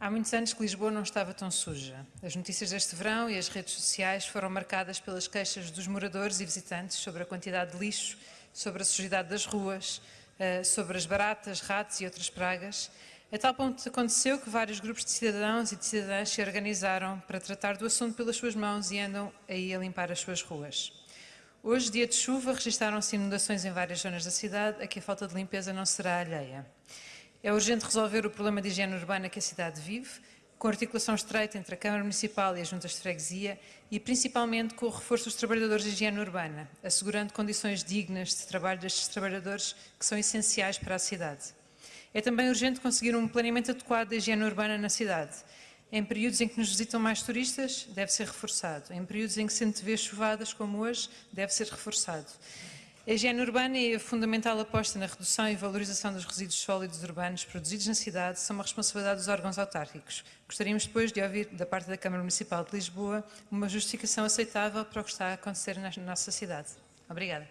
Há muitos anos que Lisboa não estava tão suja. As notícias deste verão e as redes sociais foram marcadas pelas queixas dos moradores e visitantes sobre a quantidade de lixo, sobre a sujidade das ruas, eh, sobre as baratas, ratos e outras pragas. A tal ponto aconteceu que vários grupos de cidadãos e de cidadãs se organizaram para tratar do assunto pelas suas mãos e andam aí a limpar as suas ruas. Hoje, dia de chuva, registaram-se inundações em várias zonas da cidade, a que a falta de limpeza não será alheia. É urgente resolver o problema de higiene urbana que a cidade vive, com articulação estreita entre a Câmara Municipal e as juntas de freguesia e principalmente com o reforço dos trabalhadores de higiene urbana, assegurando condições dignas de trabalho destes trabalhadores que são essenciais para a cidade. É também urgente conseguir um planeamento adequado da higiene urbana na cidade. Em períodos em que nos visitam mais turistas, deve ser reforçado. Em períodos em que se antevê chuvadas, como hoje, deve ser reforçado. A higiene urbana e a fundamental aposta na redução e valorização dos resíduos sólidos urbanos produzidos na cidade são uma responsabilidade dos órgãos autárquicos. Gostaríamos depois de ouvir da parte da Câmara Municipal de Lisboa uma justificação aceitável para o que está a acontecer na nossa cidade. Obrigada.